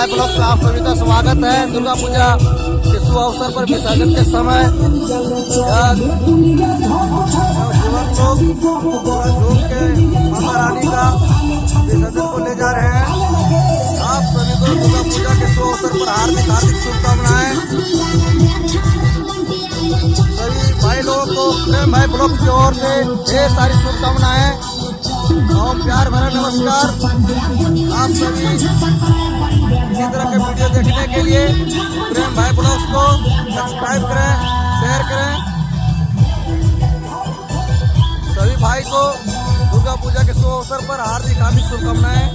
भाई ब्लॉग में आप सभी का स्वागत है। दुर्गा पूजा के शुभ अवसर पर विसर्जन के समय के माता रानी का विसर्जन को ले जा रहे हैं। आप सभी को दुर्गा पूजा के शुभ अवसर पर हार्दिक हार्दिक शुभकामनाएँ। सभी भाई लोगों को ब्लॉग की ओर से ढेर सारी शुभकामनाएँ। और प्यार भरा नमस्कार। आप सभी लिए प्रेम भाई ब्लॉग्स को सब्सक्राइब करें शेयर करें। सभी भाई को दुर्गा पूजा के शुभ अवसर पर हार्दिक हार्दिक शुभकामनाएँ।